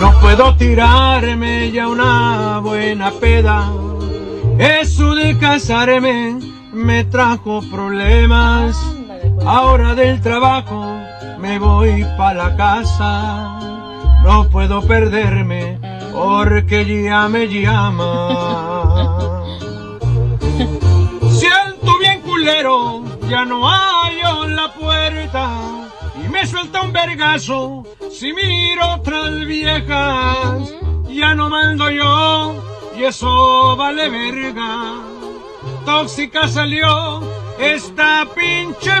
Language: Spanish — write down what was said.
No puedo tirarme ya una buena peda. Eso de casarme me trajo problemas. Ahora del trabajo me voy pa' la casa. No puedo perderme porque ya me llama. Siento bien culero, ya no en la puerta. Suelta un vergazo si miro otras viejas. Ya no mando yo y eso vale verga. Tóxica salió esta pinche